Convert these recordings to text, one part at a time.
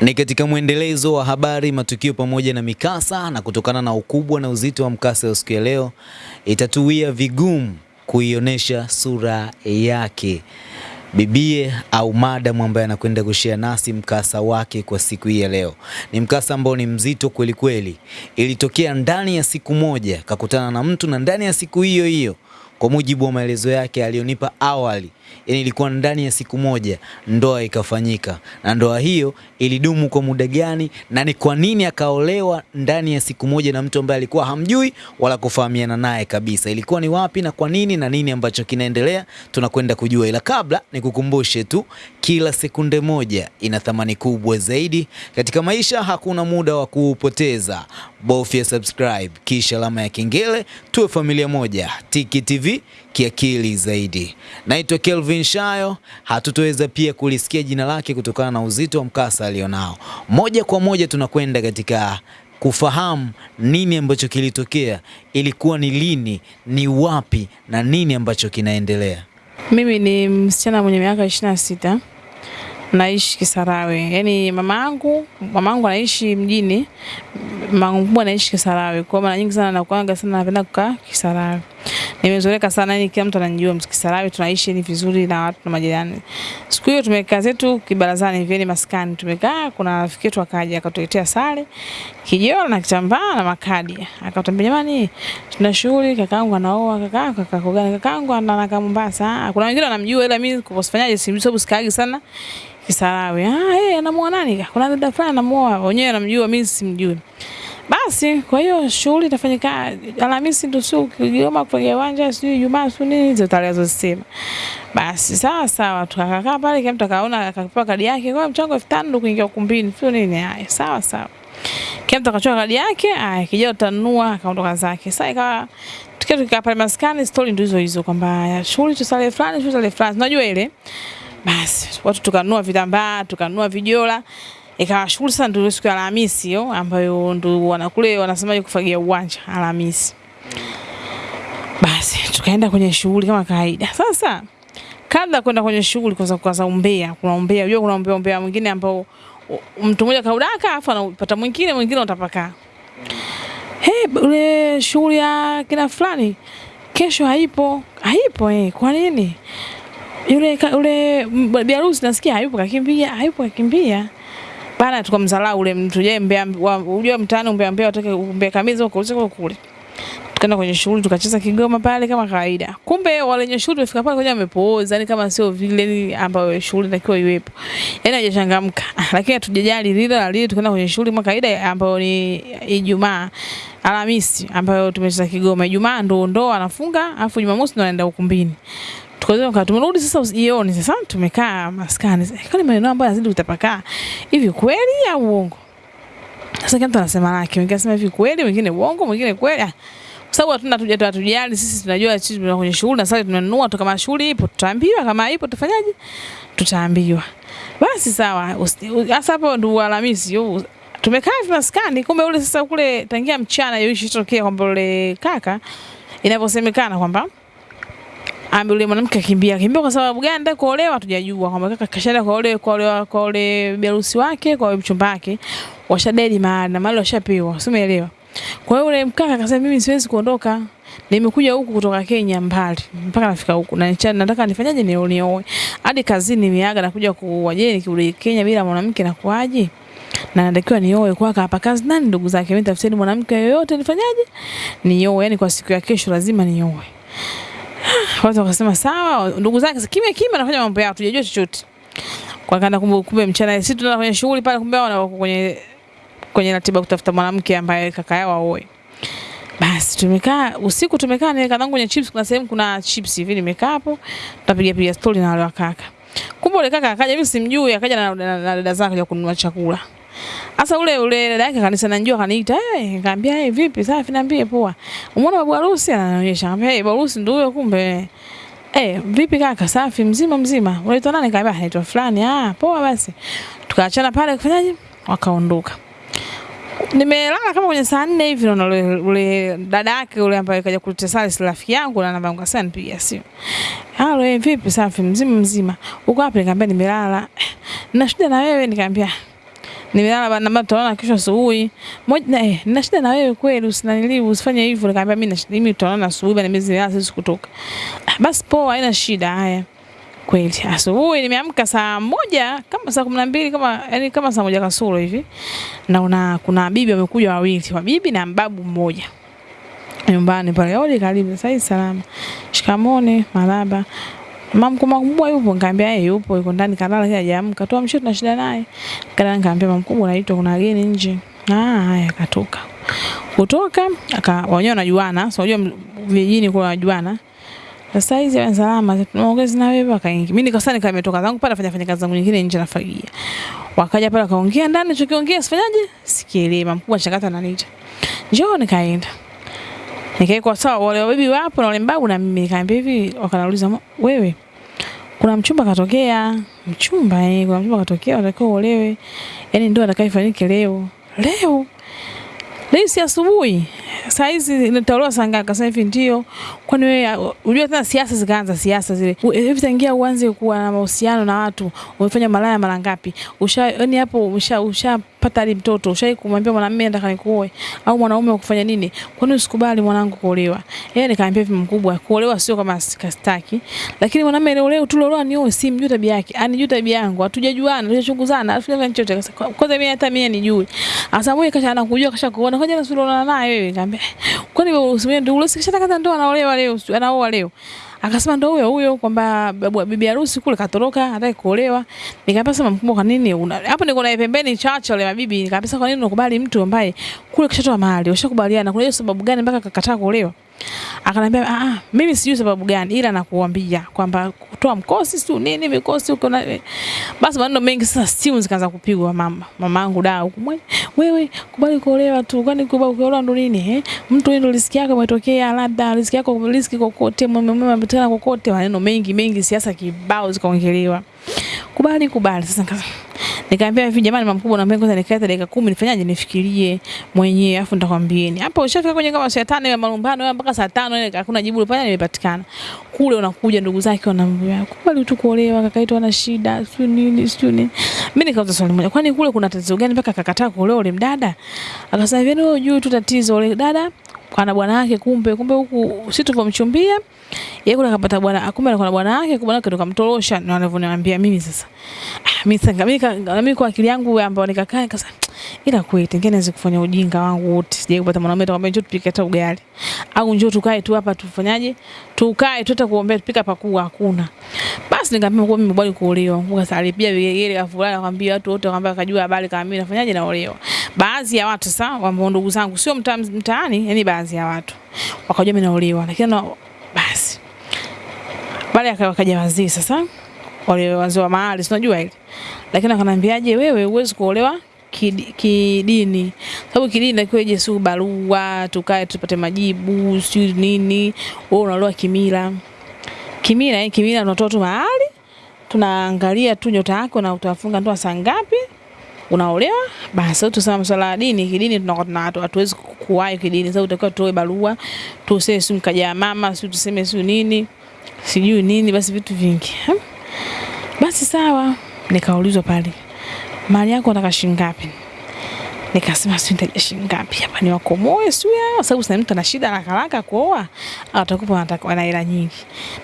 Ni katika mwendelezo wa habari, matukio pamoja na mikasa, na kutokana na ukubwa na uzito wa mkasa wa siku ya leo, itatuia vigumu kuionyesha sura yake bibie au madam ambaye anakwenda kushare nasi mkasa wake kwa siku hii ya leo. Ni mkasa ambao ni mzito kweli kweli. Ilitokea ndani ya siku moja, kakutana na mtu na ndani ya siku hiyo hiyo kwa mujibu wa maelezo yake aliyonipa awali, yani ilikuwa ndani ya siku moja ndoa ikafanyika. Na ndoa hiyo ilidumu kwa muda gani na ni kwa nini akaolewa ndani ya siku moja na mtu ambaye alikuwa hamjui wala kufahamiana naye kabisa? Ilikuwa ni wapi na kwa nini na nini ambacho kinaendelea, tunakwenda kujua. Ila kabla nikukumbushe tu, kila sekunde moja ina thamani kubwa zaidi katika maisha. Hakuna muda wa kuupoteza, bofya subscribe kisha alama ya kengele, tuwe familia moja. Tiki TV kiakili zaidi. Naitwa Kelvin Shayo. Hatutoweza pia kulisikia jina lake kutokana na uzito wa mkasa alionao. Moja kwa moja tunakwenda katika kufahamu nini ambacho kilitokea, ilikuwa ni lini, ni wapi na nini ambacho kinaendelea. Mimi ni msichana mwenye miaka ishirini na sita naishi Kisarawe. Yaani mama yangu mama yangu anaishi mjini, mama mkubwa anaishi Kisarawe. Kwa mara nyingi sana nakuanga sana napenda kukaa Kisarawe. Nimezoeleka sana yani kila mtu ananijua Mkisarawe, tunaishi ni vizuri na watu na majirani. Siku hiyo tumekaa zetu kibarazani hivi ni maskani tumekaa, kuna rafiki yetu akaja akatuletea sare, kijora na kitambaa na makadi. Akatuambia jamani, tuna shughuli kakaangu anaoa kaka kaka gani kakaangu anakaa Mombasa. Kuna wengine wanamjua ila mimi kusifanyaje simjui sababu sikaagi sana Kisarawe. Ah, yeye anamuoa nani? Kuna dada fulani anamuoa, wenyewe anamjua, mimi simjui. Basi kwa hiyo shughuli itafanyika Alhamisi ndio sio Kigoma kwenye uwanja sio Ijumaa sio nini hizo tarehe zosema. Basi sawa sawa tukakaa pale kila mtu akapewa kadi yake kwa mchango 5000 ndio kuingia ukumbini sio nini haya sawa sawa. Kila mtu kadi yake haya kija utanunua akaondoka zake. Sasa ikawa tukiwa tukikaa pale maskani story ndio hizo hizo kwamba shughuli tu sale fulani shughuli sale fulani unajua ile. Basi watu tukanua vitambaa tukanua vijola ikawa shughuli sana ndio siku ya Alhamisi hiyo ambayo ndio wanakule wanasemaje kufagia uwanja Alhamisi. Basi tukaenda kwenye shughuli kama kawaida. Sasa kabla kwenda kwenye shughuli kwanza kwanza umbea, kuna umbea, unajua kuna umbea umbea mwingine ambao mtu mmoja kaudaka afu anapata mwingine mwingine utapaka. Hey, ule shughuli ya kina fulani kesho haipo. Haipo eh, kwa nini? Yule yule biharusi nasikia hayupo kakimbia, hayupo kakimbia bana tukamdharau ule mtu. Je mbea unajua mtaani mbea mbea watake mbea kamiza huko usiku kule. Tukaenda kwenye shughuli tukacheza kigoma pale kama kawaida. Kumbe wale wenye shughuli wafika pale kwenye wamepooza yani kama sio vile ambayo shughuli inatakiwa iwepo. Yani hajachangamka. Lakini hatujajali lile na lile tukaenda kwenye shughuli kama kawaida ambayo ni Ijumaa Alhamisi ambayo tumecheza Kigoma. Ijumaa ndo ndo anafunga afu Jumamosi ndo anaenda ukumbini Tukaanza tumerudi sasa jioni sasa tumekaa maskani. Kwani maneno ambayo yanazidi kutapakaa. Hivi kweli au uongo? Sasa kila mtu anasema lake. Wengine anasema hivi kweli, wengine uongo, wengine kweli. Kwa sababu hatuna tuja hatujali sisi tunajua sisi tuna kwenye shughuli na sasa tunanunua tu kama shughuli ipo tutaambiwa kama ipo tufanyaje? Tutaambiwa. Basi sawa. Sasa hapo ndo Alhamisi tumekaa hivi maskani kumbe ule sasa kule tangia mchana yoishi tokea kwamba ule kaka inavyosemekana kwamba ambe yule mwanamke akimbia kimbia kwa sababu gani? Ndio kuolewa hatujajua kwamba kaka kashaenda kwa ule kwa ule kwa ule biharusi wake kwa mchumba wake washadedi mahali na mahali washapewa si umeelewa? Kwa hiyo yule mkaka akasema mimi siwezi kuondoka. Nimekuja huku kutoka Kenya mbali mpaka nafika huku. Na nicha, nataka nifanyaje ni nioe hadi kazini nimeaga nakuja kuwaje nikirudi Kenya bila mwanamke na kuaje na natakiwa nioe kwa hapa kazi nani ndugu zake? Mimi tafuteni mwanamke yoyote nifanyaje? Nioe yani kwa siku ya kesho lazima nioe watu wakasema sawa, ndugu zake kimya kimya anafanya mambo yao, tujajua chochote. Kwa kana kumbe kumbe mchana sisi tunaenda kwenye shughuli pale, kumbe wao kwenye kwenye ratiba kutafuta mwanamke ambaye kaka yao aoe. Basi tumekaa usiku, tumekaa niweka zangu kwenye chips, kuna sehemu kuna chips hivi, nimekaa hapo tunapiga piga story na wale wakaka. Kumbe yule kaka akaja, mimi simjui, akaja na dada zake kuja kununua chakula. Sasa ule ule dada yake kanisa najua kaniita, eh, nikamwambia eh, vipi? Safi, niambie poa. Umeona babu harusi anaonyesha, Nikamwambia eh, babu harusi ndio huyo kumbe. Eh, vipi kaka? Safi, mzima mzima. Unaitwa nani? Kaambia anaitwa fulani. Ah, poa basi. Tukaachana pale kufanyaje? Wakaondoka. Nimelala kama kwenye saa nne hivi naona ule, ule dada yake ule ambaye kaja kutesali si rafiki yangu na namba yangu sasa nipigia simu. Halo, eh, vipi? Safi, mzima mzima. Uko wapi? Nikamwambia nimelala. Na shida na wewe? Nikamwambia Nimelala na bana tutaona kesho asubuhi. Moja eh, nina shida na wewe kweli usinanili usifanye hivyo. Nikamwambia mimi na shida mimi tutaona asubuhi bana mimi zilala siwezi kutoka. Ah, Basi poa haina shida haya. Kweli asubuhi nimeamka saa moja kama saa kumi na mbili kama yani kama saa moja kasoro hivi. Naona kuna bibi wamekuja wawili, wabibi na mbabu mmoja nyumbani pale. Odi, karibu. Sasa salama. Shikamoni, maraba. Mama mkubwa mkubwa yupo, nikamwambia yeye yupo, yuko ndani kalala kile hajaamka. Toa mshoto na shida naye. Kana nikamwambia mama mkubwa anaitwa kuna wageni nje. Ah, haya akatoka. Kutoka aka wenyewe wanajuana, so unajua vijijini kwa wanajuana. Sasa hizi wa salama, tunaongeza na wewe akaingia. Mimi nikasema nika nimetoka zangu pale fanya kazi zangu nyingine nje nafagia. Wakaja pale wakaongea ndani, chokiongea sifanyaje? Sikielewi. Mkubwa chakata ananiita. Njoo nikaenda. Nikaekwa sawa, wale wabibi wapo na wale mbabu na mimi nikaambia hivi, wakanauliza wewe kuna mchumba katokea, mchumba eh, kuna mchumba katokea, atakao olewe Yaani ndio atakayefanyike leo. Leo. Leo si asubuhi. Saa hizi nitaolewa saa ngapi? Hivi ndio. Kwani wewe unajua tena siasa zikaanza siasa zile. Hivi tangia uanze kuwa na mahusiano na watu, umefanya malaya mara ngapi? Usha yani hapo usha ushapata hadi mtoto, ushai kumwambia mwanamume nataka nikuoe au mwanaume akufanya nini? Kwani usikubali mwanangu kuolewa? Yeye nikamwambia hivi mkubwa, kuolewa sio kama sikastaki. Lakini mwanamume leo leo tuliolewa ni wewe, si mjui tabia yake. Anijui tabia yangu, hatujajuana, hatujachunguzana, alafu chochote. chote "Kwa- Kwanza mimi hata mimi nijui. Asa mwe kasha anakujua kasha kuona. Kwaje nasulona naye wewe? Nikamwambia, kwani wewe usimwende ndio usikisha kata ndoa anaolewa leo, sio anaoa leo. Akasema ndo huyo huyo kwamba bibi harusi kule katoroka hataki kuolewa. Nikamwambia sema mkubwa, kwa nini una hapo niko naye pembeni chacha wale mabibi. Nikamwambia kwa nini unakubali mtu ambaye kule kishatoa mahali, ushakubaliana, kuna hiyo sababu gani mpaka akakataa kuolewa? Akanambia ah, ah, mimi sijui sababu gani, ila nakuambia kwamba kutoa mkosi si nini mikosi uko na basi maneno mengi. Sasa simu zikaanza kupigwa, mama mamangu da huko, "Mwe- wewe kubali kuolewa tu, kwani kubali kuolewa ndo nini eh? Mtu ndo riziki yako imetokea, labda riziki yako riziki kokote, mume mume ametana kokote, maneno mengi mengi, siasa kibao zikaongelewa, kubali kubali. Sasa nika- Nikamwambia hivi jamani, mama mkubwa, naomba kwanza nikae dakika 10 nifanyaje, nifikirie mwenyewe afu nitakwambieni. Hapo ushafika kwenye kama saa 5 ya malumbano mpaka saa 5 ile hakuna jibu lipo, nimepatikana. Kule unakuja ndugu zake wanamwambia, kubali tu kuolewa kaka yetu ana shida, sio nini, sio nini. Mimi nikauza swali moja, kwani kule kuna tatizo gani mpaka akakataa kuolewa ule mdada? Akasema hivi, wewe unajua tu tatizo ule dada ana bwana wake, kumbe kumbe huku si tulivyomchumbia yeye kuna akapata bwana, kumbe alikuwa na bwana wake, bwana wake ndo kamtorosha, na anavyoniambia mimi sasa. Ah, mimi sasa mimi kwa akili yangu ambayo nikakaa nikasema ila kweli tengine naweza kufanya ujinga wangu wote. Sijai kupata mwanaume atakwambia njoo tupike hata ugali. Au njoo tukae tu hapa tufanyaje? Tukae tu hata kuombea tupika pakua hakuna. Basi nikamwambia kwa mimi bwana kuolewa. Mungu salipia ile kafulana akamwambia watu wote akamwambia akajua habari kama mimi nafanyaje naolewa. Baadhi ya watu sasa ambao ndugu zangu sio mta, mtaani, yani baadhi ya watu wakajua mimi naolewa. Lakini na, basi pale ya wakaja wazee sasa wale wazee wa mahali si unajua ile lakini akanambiaje wewe huwezi kuolewa kidi- ki sababu kidini takiwa ije si barua tukae tupate majibu si nini. Wewe unaloa kimila. Kimila eh, kimila tunatoa tu mahali. Tunaangalia tu nyota yako na utafunga ndoa saa ngapi. Unaolewa. Basi tusema masuala ya dini. Kidini tunakuwa tuna watu hatuwezi kuwahi kidini. Sababu utakiwa tuoe barua tuseme si mkaja mama si tuseme si nini. Sijui nini basi vitu vingi. Basi sawa. Nikaulizwa pale mali yako nataka shilingi ngapi? Nikasema si nitaja shilingi ngapi? Hapa ni wakomoe sio kwa sababu sasa mtu ana shida haraka haraka kuoa atakupa anataka ana hela nyingi.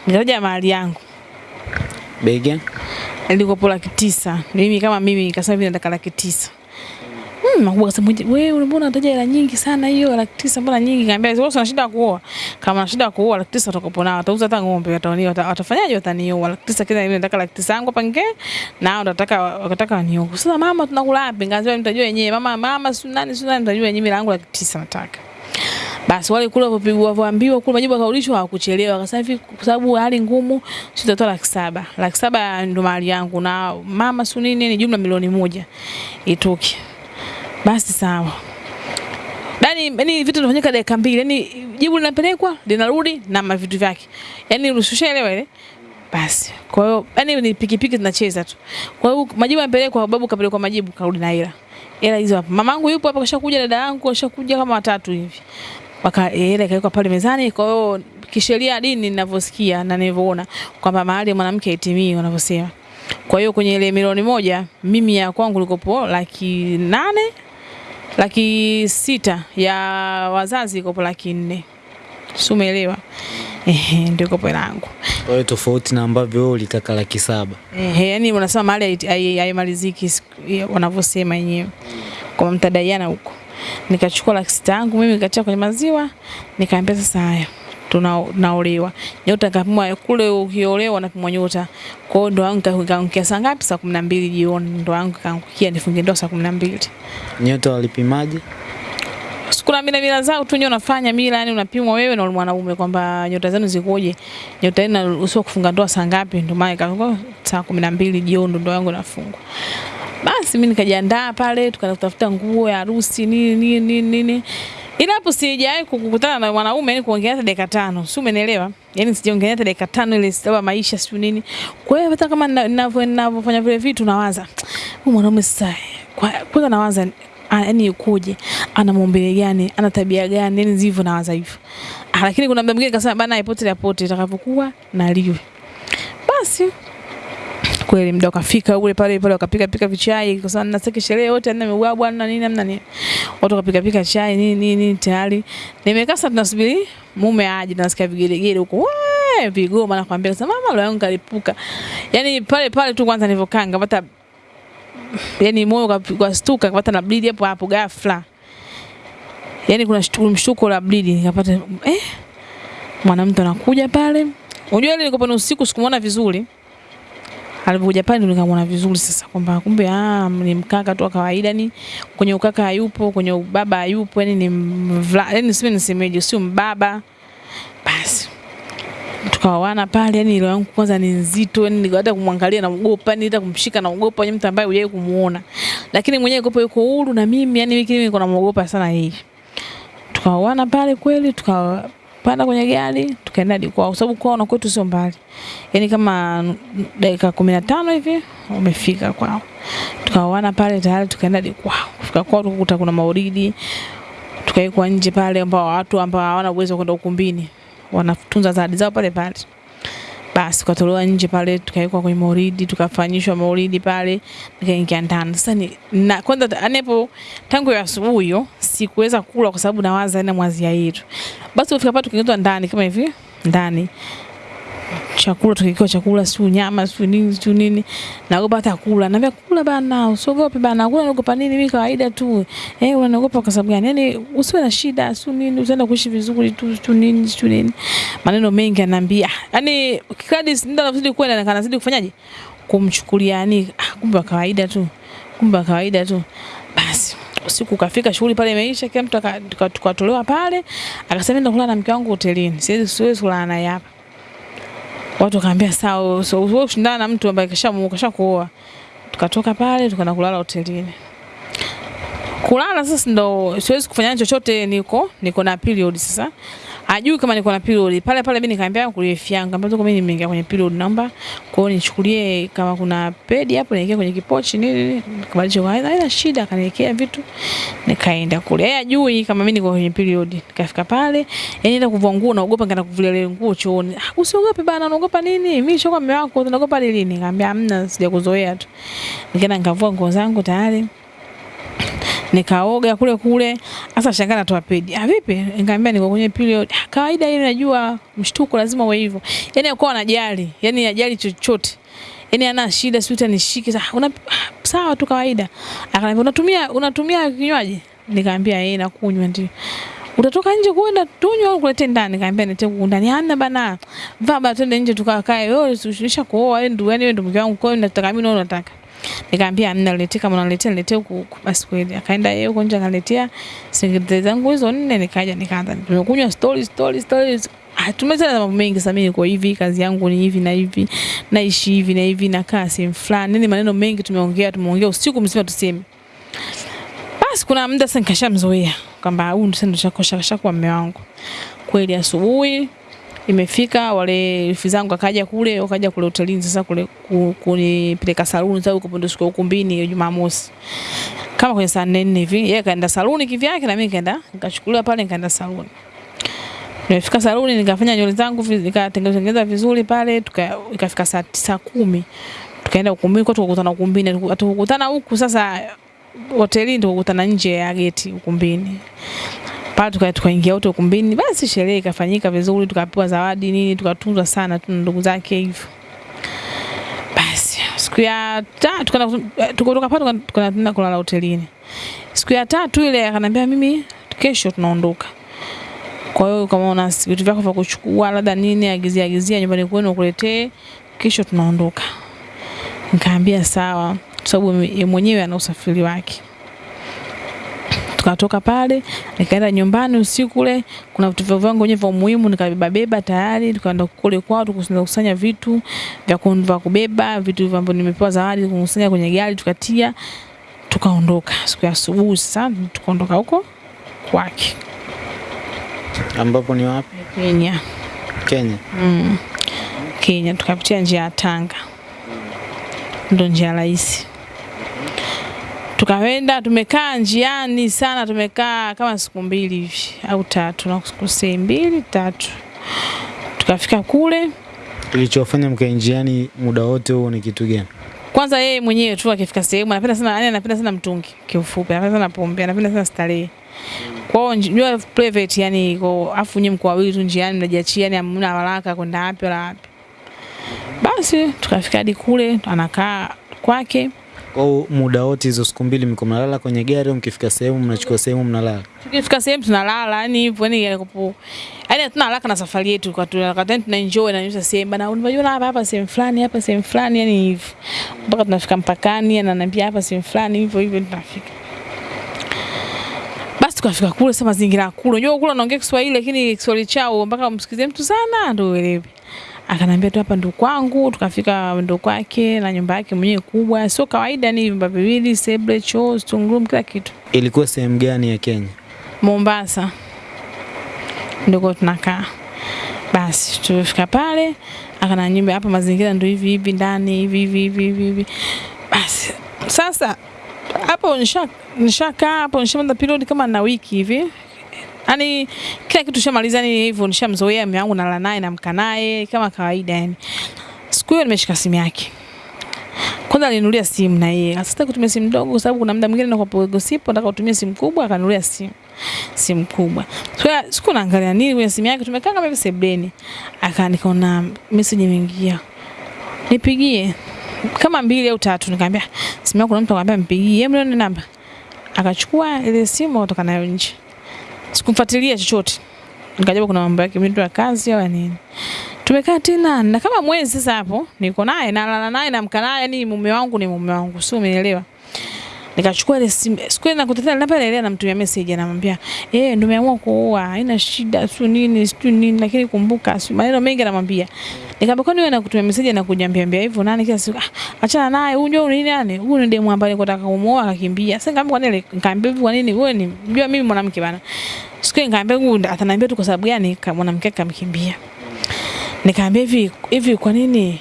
Nikaja mali yangu. Bega ilikuwa laki tisa. Mimi kama mimi nikasema hivi nataka laki tisa Hmm, makubwa kasema wewe mbona unataja hela nyingi sana hiyo laki tisa mbona nyingi? Kaambia wewe una shida kuoa. Kama una shida kuoa laki tisa nao. utauza hata ng'ombe watani watafanyaje watanioa. Laki kila mimi nataka laki tisa yangu pange nge na nataka wakataka wanioe. Sasa mama tunakula wapi? Ngazia mtajua wenyewe. Mama mama si nani si nani mtajua wenyewe langu laki tisa nataka. Basi wale kule wapigwa waambiwa kule majibu akaulishwa hawakuchelewa. Akasema hivi kwa sababu hali ngumu sitatoa laki saba. Laki saba ndo mali yangu na mama su nini ni jumla milioni moja. Itoke. Basi sawa. Yaani yani vitu vinafanyika dakika mbili. Yaani jibu linapelekwa, linarudi na mavitu vyake. Yaani usishaelewa ile? Basi. Kwa hiyo yani ni pikipiki zinacheza tu. Kwa hiyo majibu yanapelekwa babu kapelekwa majibu karudi na hela. Hela hizo hapa. Mamangu yupo hapa kashakuja dada yangu kashakuja kama watatu hivi. Waka hela ikawekwa pale mezani. Kwa hiyo kisheria dini ninavyosikia na ninavyoona kwamba mahali mwanamke itimii wanavyosema. Kwa hiyo kwenye ile milioni moja mimi ya kwangu likopo laki nane laki sita ya wazazi ikopo laki nne si umeelewa? Ehe, ndio kopo langu. Kwa hiyo tofauti na ambavyo wewe ulitaka laki saba. Ehe, yani unasema mali hai- hai- haimaliziki wanavyosema wenyewe kwa mtadaiana huko. Nikachukua laki sita yangu mimi nikatia kwenye maziwa, nikaambia sasa haya tuna naolewa. Nyota kapimwa kule ukiolewa unapimwa nyota. Kwa hiyo ndoa yangu ikaangukia saa ngapi? Saa 12 jioni. Ndoa yangu ikaangukia nifunge ndoa saa 12. Nyota walipimaje? Kuna mila mila zao tu nyo unafanya mila, yani unapimwa wewe na mwanaume kwamba nyota zenu zikoje. Nyota yenu usio kufunga ndoa saa ngapi? Ndio maana ikawa saa 12 jioni ndo ndoa yangu inafungwa. Basi mimi nikajiandaa pale, tukaenda kutafuta nguo ya harusi nini nini nini nini. Ila hapo sijawahi kukutana na mwanaume yani kuongea hata dakika tano. Si umenielewa? Yaani sijaongea hata dakika tano ile sababu maisha sio nini. Kwa hiyo hata kama ninavyo ninavyofanya vile vitu nawaza. Huyu mwanaume sasa kwa kwanza nawaza yaani yukoje? Ana maumbile gani? Ana tabia gani? Yani zivyo nawaza hivyo. Ah, lakini kuna mda mwingine kasema bana ipote ipote itakapokuwa na liwe. Basi kweli muda ukafika ule pale pale wakapika pika vichai kwa sababu nasiki sherehe yote ndio mebwabwa bwana nini namna nini. Watu wakapika pika chai nini nini tayari. Nimekaa sasa tunasubiri mume aje nasikia vigelegele huko. Vigoma nakwambia sasa mama leo yangu kalipuka yani pale pale tu kwanza nilivyokaa ngapata yani moyo kwa stuka kapata na bleed hapo hapo ghafla. Yani kuna mshtuko la bleed nikapata eh mwanamtu anakuja pale. Unajua ile nilikuwa usiku sikumuona vizuri alivyokuja pale ndo nikamwona vizuri sasa kwamba kumbe ah, ni mkaka tu wa kawaida ni kwenye ukaka hayupo kwenye ubaba hayupo yani ni mvla yani sio nisemeje sio mbaba. Basi tukaoana pale yani ile yangu kwanza ni nzito yani hata kumwangalia na mgopa, yani hata kumshika na mgopa yeye mtu ambaye hujawahi kumuona. Lakini mwenyewe yuko yuko huru na mimi yani mimi niko namuogopa sana yeye. Tukaoana pale kweli tukapanda kwenye gari tukaenda hadi kwao. Kwa sababu kwao na kwetu sio mbali. Yani kama dakika kumi na tano hivi umefika kwao. Tukaoana pale tayari tukaenda hadi kwao. Kufika kwao tukakuta kuna maulidi, tukawekwa nje pale ambao watu ambao hawana uwezo wa kwenda ukumbini. Wanatunza zawadi zao pale pale basi tukatolewa nje pale tukawekwa kwenye mauridi tukafanyishwa mauridi pale nikaingia ndani. Sasa ni na kwanza anepo hapo tangu ya asubuhi sikuweza kula kwa sababu nawaza na ya yetu. Basi kufika pale tukaingizwa ndani kama hivi ndani chakula tukikiwa chakula siu nyama siu nini siu nini. Naogopa hata kula. Naambia kula bana usiogope bana kula naogopa nini? Mimi kawaida tu. Eh unaogopa kwa sababu gani? Yani usiwe na shida siu nini utaenda kuishi vizuri tu siu nini siu nini. Maneno mengi ananiambia. Yani kikadi ndio nazidi kwenda na kanazidi kufanyaje? Kumchukulia yani ah, kumbe kawaida tu. Kumbe kawaida tu. Basi usiku ukafika shughuli pale imeisha kila mtu tukatolewa pale. Akasema nenda kulala na mke wangu hotelini. Siwezi siwezi kulala naye hapa watu wakaambia sawa so, wewe ushindana na mtu ambaye kasha kasha kuoa. Tukatoka pale tukaenda kulala hotelini. Kulala sasa ndo siwezi kufanya chochote niko niko na period sasa ajui kama niko na period pale pale mimi nikaambia kulifi yangu tuko mimi nimeingia kwenye period namba kwa hiyo nichukulie kama kuna pedi hapo niwekee kwenye kipochi nini kabadilisha kwa haina shida akaniwekea vitu. Nikaenda kule. Yeye ajui kama mimi niko kwenye period nikafika pale yani nenda kuvua nguo naogopa ngana kuvulia ile nguo chooni. Ah, usiogope bana unaogopa nini? Mimi shoka mume wako unaogopa nini? Nikamwambia hamna sijakuzoea tu. Nikaenda nikavua nguo zangu tayari nikaoga kule kule. Sasa shangaa natoa pedi ah vipi? Nikamwambia niko kwenye period. Ah, kawaida ile najua mshtuko lazima uwe hivyo. Yani akawa anajali. Yani ajali chochote. Yani ana shida sio utanishike sasa una ah, sawa tu kawaida. Akaniambia unatumia unatumia kinywaji? Nikamwambia yeye nakunywa ndio. Utatoka nje kwenda tunywa au kulete ndani? Nikamwambia nete ndani. Hana bana. Vaa bana twende nje tukakae. Wewe usiisha kuoa wewe ndio yani wewe ndio mke wangu kwa hiyo nataka mimi na nataka nikamwambia amna niletee kama unaletea niletee huku basi kweli akaenda yeye huko nje akaletea singeti zangu hizo nne nikaja nikaanza nimekunywa story story Ah, tumezana na mambo mengi sasa mimi niko hivi kazi yangu ni hivi na hivi naishi hivi na hivi nakaa sehemu fulani nini maneno mengi tumeongea tumeongea usiku mzima tuseme. Basi kuna muda sasa nikashamzoea kwamba huyu ndio sasa ndio shakosha shakuwa mume wangu. Kweli asubuhi imefika wale rafiki zangu akaja kule wakaja kule hotelini sasa kule ku- kunipeleka saluni sababu kwa ndo siku ya ukumbini Jumamosi. Kama kwenye saa nne nne hivi yeye kaenda saluni kivyake na mimi nikaenda nikachukuliwa pale nikaenda saluni. Nimefika saluni nikafanya nywele zangu nikatengeneza vizuri pale tuka ikafika saa tisa kumi. Tukaenda ukumbini kwa tukakutana ukumbini tukakutana huku sasa hotelini tukakutana nje ya geti ukumbini pale tuka tukaingia wote ukumbini. Basi sherehe ikafanyika vizuri tukapewa zawadi nini tukatunzwa sana tu ndugu zake hivyo. Basi siku ya tatu tukaenda tukatoka pale tuka- tukaenda kulala hotelini. Siku ya tatu ile akanambia mimi kesho tunaondoka. Kwa hiyo kama una vitu vyako vya kuchukua labda nini agizia agizia nyumbani kwenu ukuletee kesho tunaondoka. Nikaambia sawa. Sababu mwenyewe ana usafiri wake tukatoka pale nikaenda nyumbani usiku ule kuna vitu vyangu wenyewe vya muhimu nikabeba beba tayari tukaenda kule kwao tukusanya kusanya vitu vya kuondoa vya kubeba vitu ambavyo nimepewa zawadi kukusanya kwenye gari tukatia tukaondoka siku ya asubuhi sasa tukaondoka huko kwake Ambapo ni wapi? Kenya Kenya. mm. Kenya tukapitia njia ya Tanga ndo njia rahisi tukaenda tumekaa njiani sana tumekaa kama siku mbili hivi au tatu nakusei mbili tatu. Tukafika kule. Kilichofanya mkae njiani muda wote huo ni kitu gani? kwanza yeye mwenyewe tu akifika sehemu anapenda sana yani anapenda sana mtungi kiufupi anapenda sana pombe anapenda sana starehe. Kwa hiyo njua private yani iko afu nyinyi mko wawili tu njiani mnajiachia yani hamna haraka kwenda wapi wala wapi. Basi tukafika hadi kule anakaa kwake Kwa muda wote hizo siku mbili mko mnalala kwenye gari au mkifika sehemu mnachukua sehemu mnalala? tukifika sehemu tunalala yani hivyo yani yalikopo yani hatuna haraka na safari yetu kwa tu wakati tuna enjoy na nyusa sehemu. Bana unajua hapa hapa sehemu fulani hapa sehemu fulani yani hivyo. Mpaka tunafika mpakani ananiambia hapa sehemu fulani hivyo hivyo tunafika. Basi tukafika kule sasa mazingira kule. Unajua kule unaongea Kiswahili lakini Kiswahili chao mpaka umsikize mtu sana ndio uelewe akanambia tu hapa ndo kwangu tukafika ndo kwake na nyumba yake mwenyewe kubwa sio kawaida ni vyumba viwili sebule, choo sitting room kila kitu Ilikuwa sehemu gani ya Kenya? Mombasa ndoko tunakaa. Basi tulifika pale, akana nyumba hapa, mazingira ndo hivi hivi ndani hivi hivi hivi hivi. Basi sasa hapo nisha nishakaa hapo nishamaliza period kama na wiki hivi Yaani kila kitu shamaliza ni hivyo nishamzoea mume wangu nalala naye namka naye kama kawaida yani. Siku hiyo nimeshika simu yake. Kwanza alininunulia simu na yeye. Sasa kutumia simu ndogo kwa sababu kuna muda mwingine pogo gossip nataka utumie simu kubwa akanunulia simu simu kubwa. So, siku naangalia nini kwenye simu yake tumekaa kama hivi sebleni. Aka nikaona message imeingia. Nipigie kama mbili au tatu nikamwambia simu yako kuna mtu akamwambia mpigie. Hebu namba. Akachukua ile simu akatoka nayo nje. Sikumfuatilia chochote. Nikajua kuna mambo yake mtu ya kazi au nini. Tumekaa tena na kama mwezi sasa hapo niko naye nalala naye namka naye yani mume wangu ni mume wangu. Sio umeelewa? Nikachukua ile simu. Siku ile nakutana na pale ile anamtumia message anamwambia, "Eh, ndio nimeamua kuoa, haina shida, sio nini, sio nini, lakini kumbuka, sio maneno mengi anamwambia." Nikamwambia, "Kwani wewe nakutumia message na kuniambia hivyo nani kila siku?" Ah, achana naye, huyu ndio nini nani? Huyu ni demu ambaye nilikuwa nataka kumuoa akakimbia. Sasa nikamwambia, "Kwa nini?" Nikamwambia, "Kwa nini? Wewe ni unajua mimi mwanamke bana." Siku nikamwambia, "Huyu ataniambia tu kwa sababu gani mwanamke akamkimbia. Nikamwambia hivi, hivi kwa nini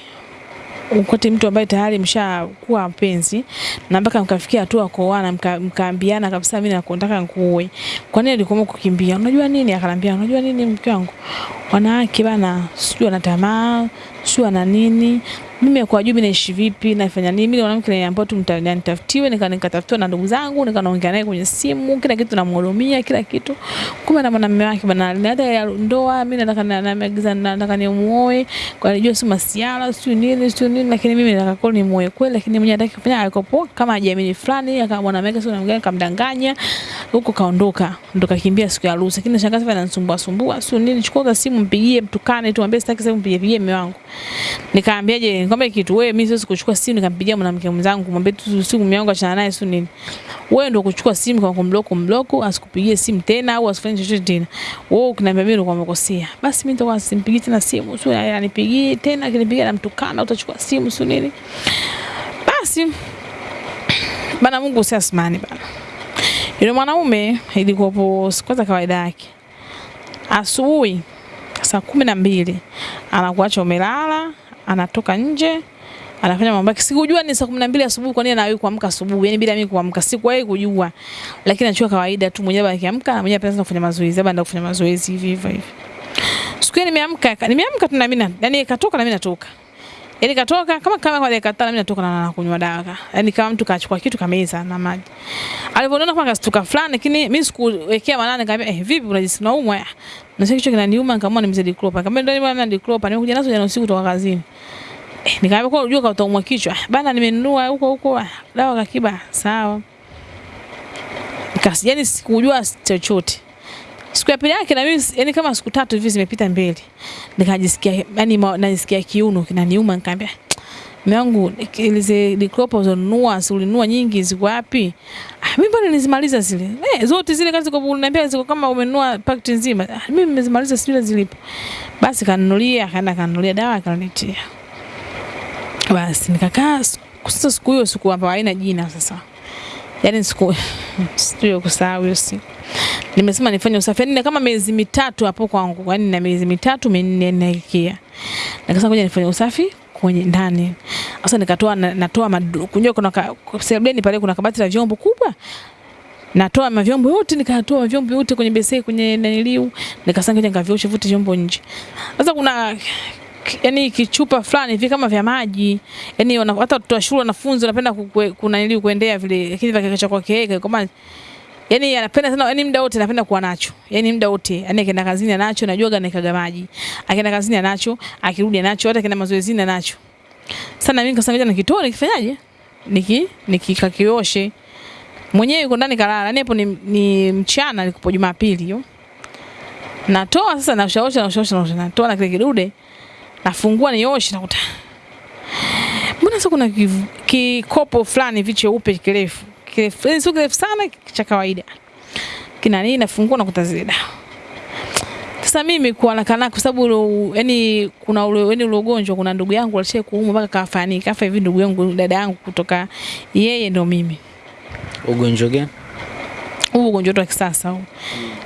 ukati mtu ambaye tayari mshakuwa mpenzi na mpaka mkafikia hatua kuoana mka, mkaambiana kabisa mimi nakutaka nikuoe. Kwa nini alikuwa kukimbia? Unajua nini? Akanambia, unajua nini mke wangu? Wanawake bana, sijui ana tamaa, sijui ana nini. Mimi kwa juu naishi vipi, nafanya nini? Mimi mwanamke ni ambao tu nitafutiwe, nika nikatafutiwa na ndugu zangu, nikaongea naye kwenye simu, kila kitu namhurumia, kila kitu. Kumbe na mwanamume wake bana, hata ya ndoa mimi nataka naagiza nataka nimuoe, kwa hiyo si masiala, sio nini, sio nini, lakini mimi nataka kwa nimuoe kweli, lakini mwenyewe hataki kufanya alikopo kama hajiamini fulani, akawa mwanamume wake sio namgani kamdanganya, huko kaondoka, ndo kakimbia siku ya harusi. Lakini shangazi bana nisumbua sumbua, sio nini, chukua simu mpigie, mtukane tuambie sitaki simu, mpigie pigie mume wangu. Nikaambiaje, nikwambia kitu, wewe mimi siwezi kuchukua simu nikampigia mwanamke mwenzangu kumwambia tu siku mume wangu achana naye sio nini. Wewe ndio kuchukua simu kwa kumblock mblock, asikupigie simu tena au asifanye chochote tena. Wewe ukiniambia mimi ndio umekosea. Basi mimi nitakuwa simpigii tena simu, sio anipigie tena, akinipigia namtukana, utachukua simu sio nini. Basi bana, Mungu si asmani bana. Yule mwanaume ilikuwa kwanza kawaida yake. Asubuhi saa kumi na mbili anakuacha umelala, anatoka nje anafanya mambo yake. Sikujua ni saa kumi na mbili asubuhi, kwa nini anawahi kuamka asubuhi, yani bila mimi kuamka, sikuwahi kujua, lakini anachua kawaida tu, mwenyewe akiamka na mwenyewe anaanza kufanya mazoezi, labda ya kufanya mazoezi hivi hivi hivi. Siku nimeamka, nimeamka tu na mimi, yani katoka na mimi natoka, Yaani katoka kama kama kwa dakika tano mimi natoka na nakunywa dawa. Yaani kama mtu kachukua kitu kameza na maji. Alivyoniona kama kastuka fulani lakini mimi sikuwekea maana nikamwambia eh vipi unajisikia unaumwa? Na sasa kichwa kinaniuma nikamwona nimezidi Diclofenac. Nikamwambia ndio nimeona Diclofenac nimekuja nazo jana usiku kutoka kazini. Eh, nikamwambia kwa unajua kautaumwa kichwa. "Ah, Bana nimenunua huko huko ah, dawa kakiba. Sawa. Nikasi, yani sikujua chochote. Siku ya pili yake na mimi yani kama siku tatu hivi zimepita mbele. Nikajisikia yani najisikia kiuno kinaniuma nikamwambia mume wangu ile diklopa uzonunua si ulinunua nyingi ziko wapi? Ah, mimi bado nizimaliza zile. Eh, zote zile kazi kwa unaniambia ziko kama umenunua pakiti nzima. Ah, mimi nimezimaliza sijui zilipo. Basi kanunulia, kaenda kanunulia dawa akaniletea. Basi nikakaa kusasa sasa siku hiyo siku ambayo haina jina sasa. Yaani siku sio kusahau hiyo siku. Nimesema nifanye usafi. Yaani kama miezi mitatu hapo kwangu. Yaani na miezi mitatu minne naikia. Nikasema ngoja nifanye usafi kwenye ndani. Sasa nikatoa na- natoa kunjua kuna sebuleni pale kuna kabati la vyombo kubwa. Natoa mavyombo yote nikatoa mavyombo yote kwenye beseni kwenye naniliu nikasanga ngavyoshe vute vyombo nje. Sasa kuna yani kichupa fulani hivi kama vya maji. Yani hata watoto wa shule wanafunzi wanapenda ku- ku- kuna niliu kuendea vile lakini vya kwa kama yani anapenda sana yani muda wote anapenda kuwa nacho. Yani muda wote yani akienda kazini anacho najua gani kaga maji. Akienda kazini anacho akirudi anacho hata akienda mazoezini anacho sana mimi ngoja nikitoa nikifanyaje? Niki nikikakioshe. Mwenyewe yuko ndani kalala yani hapo ni, ni mchana nilipo Jumapili hiyo. Natoa sasa na ushaosha na ushaosha na ushaosha, natoa na kile kidude nafungua nioshe nakuta mbona sasa kuna kikopo fulani vicheupe cheupe kirefu kirefu yani sio kirefu sana cha kawaida. Kina nini nafungua nakuta zile dawa. Sasa mimi kwa nakana kwa sababu yani kuna ule yani ule ugonjwa kuna ndugu yangu alishia kuumwa mpaka kafani kafa hivi ndugu yangu dada yangu kutoka yeye ndo mimi. Ugonjwa gani? huu ugonjwa wa kisasa huu.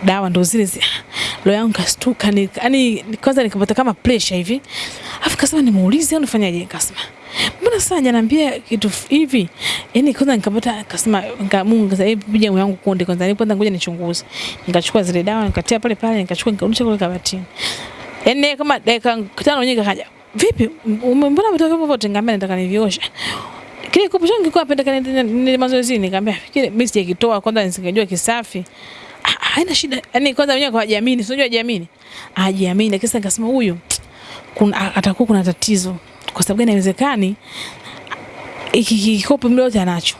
Dawa ndo zile zile. Leo yangu kastuka ni yani kwanza nikapata kama pressure hivi. Afu kasema nimuulize au nifanyaje nikasema mbona sasa hajaniambia kitu hivi? Yani kwanza nikapata akasema nika Mungu kasema hebu pija yangu konde kwanza ni kwanza ngoja nichunguze. Nikachukua zile dawa nikatia pale pale nikachukua nikarudisha kule kabatini. Yani kama dakika tano nyingi kaja vipi mbona umetoka hapo vyote? Ngambia nataka niviosha kile kopo changu kilikuwa napenda ni mazoezi, nikamwambia kile mimi sijakitoa kwanza nisingejua kisafi. Ah, haina shida yani kwanza mwenyewe kwa jamini unajua jamini ajiamini. lakini sasa nikasema huyu kuna atakuwa kuna tatizo kwa sababu gani haiwezekani iki kikopo muda anacho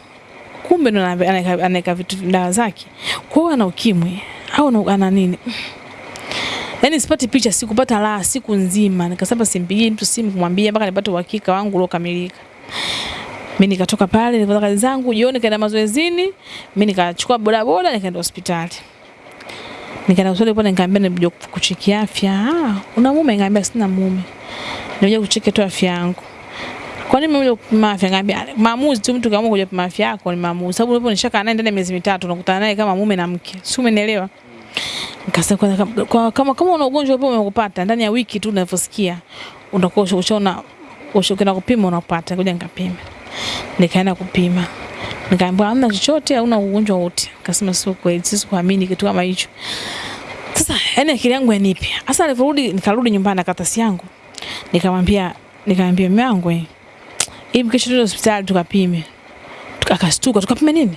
kumbe ndo anaweka vitu dawa zake kwa ana ukimwi au ana- nini Yaani sipati picha, sikupata raha siku nzima. Nikasema simpigie mtu simu kumwambia mpaka nipate uhakika wangu uliokamilika. Mimi nikatoka pale nilipata kazi zangu, jioni nikaenda mazoezini, mimi nikachukua bodaboda nikaenda hospitali. Nikaenda hospitali pale nikaambia nimekuja kucheki afya. Ah, una mume? Nikaambia sina mume. Nimekuja kucheki tu afya yangu. Kwa nini mimi kupima afya? Ngambia maamuzi tu, mtu kaamua kuja kupima afya yako ni maamuzi. Sababu ulipo nishakaa naye ndani ya miezi mitatu unakutana naye kama mume na mke. Si umenielewa? Nikasema kwa, kama, kama, kama una ugonjwa upo umekupata ndani ya wiki tu unavyosikia unakosha usha- ushaona ukienda kupima unapata. kuja nikapima. Nikaenda kupima. Nikaambiwa hamna chochote, hauna ugonjwa wote. Nikasema sio kweli, sisi kuamini kitu kama hicho. Sasa yani akili yangu yanipe. Sasa nilivyorudi nikarudi nyumbani na karatasi yangu. Nikamwambia nikamwambia mume wangu eh. Hivi kesho tuende hospitali tukapime. Tuka- Akastuka tukapime nini?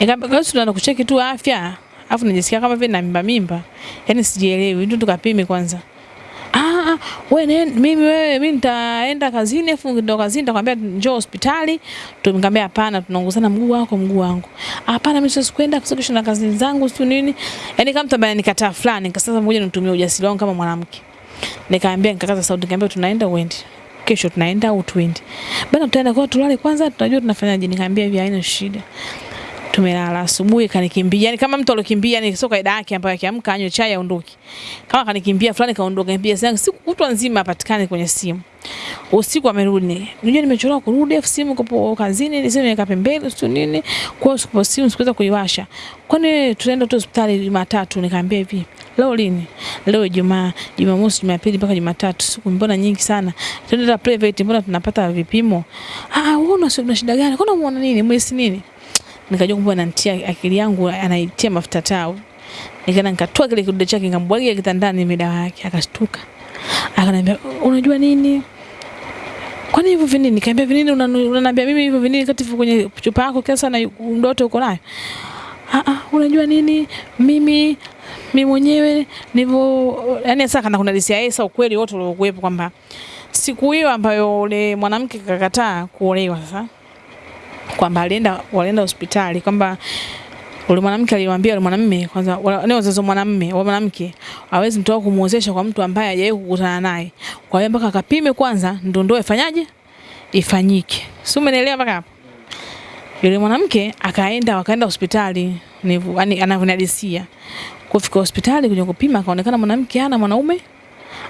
Nikamwambia hiyo tunaenda kucheki tu afya. afu najisikia kama vile na mimba mimba. yani sijielewi. Ndio tukapime kwanza. Ah, wewe mimi wewe mimi nitaenda kazini afu ndo kazini nitakwambia njoo hospitali. Tumkambia hapana tunaongozana mguu wako mguu wangu. Hapana mimi siwezi kwenda kwa sababu kesho na kazi zangu sio nini. Yaani kama ambaye nikataa fulani nikasema ngoja nitumie ujasiri wangu kama mwanamke. Nikaambia nikakaza sauti nikamwambia tunaenda uende. Kesho tunaenda au tuende. Bana tutaenda kwa tulale kwanza tunajua tunafanyaje nikaambia hivi haina shida. Tumelala asubuhi kanikimbia. Yani kama mtu alokimbia ni sio kaida yake ambayo akiamka anywe chai aondoke. Kama kanikimbia fulani kaondoka kimbia sana siku kutwa nzima apatikane kwenye simu. Usiku amerudi. Unajua nimechelewa kurudi afu simu kwa kazini ni simu nika pembeni sio nini. Kwa hiyo siku simu sikuweza kuiwasha. Kwani tunaenda tu hospitali Jumatatu nikaambia hivi. Leo lini? Leo Ijumaa, Jumamosi, Jumapili mpaka Jumatatu. Siku mbona nyingi sana. Tunaenda private mbona tunapata vipimo? Ah, wewe una shida gani? Kwani umeona nini? Mwezi nini? Nikajua kumbe ananitia akili yangu anaitia mafuta tau. Nikaenda nikatoa kile kidude chake nikambwagia kitandani midawa yake akashtuka. Akaniambia unajua nini? kwani hivyo vinini? Nikamwambia vinini unaniambia mimi hivyo vinini kati kwenye chupa yako kiasi na ndoto uko nayo. Ah ah, unajua nini? Mimi mimi mwenyewe nivyo yani sasa kana kuna disia yeye sasa ukweli wote uliokuwepo kwamba siku hiyo ambayo ule mwanamke kakataa kuolewa sasa kwamba alienda walienda hospitali kwamba ule mwanamke alimwambia ule mwanamume kwanza wale wazazi wa mwanamume wa mwanamke hawezi mtoa kumuozesha kwa mtu ambaye hajawahi kukutana naye. Kwa hiyo mpaka akapime kwanza ndio ndoa ifanyaje? Ifanyike. Si umeelewa? mpaka hapo? Yule mwanamke akaenda wakaenda hospitali ni yani anavyonadisia. Kufika hospitali kuja kupima akaonekana mwanamke ana mwanaume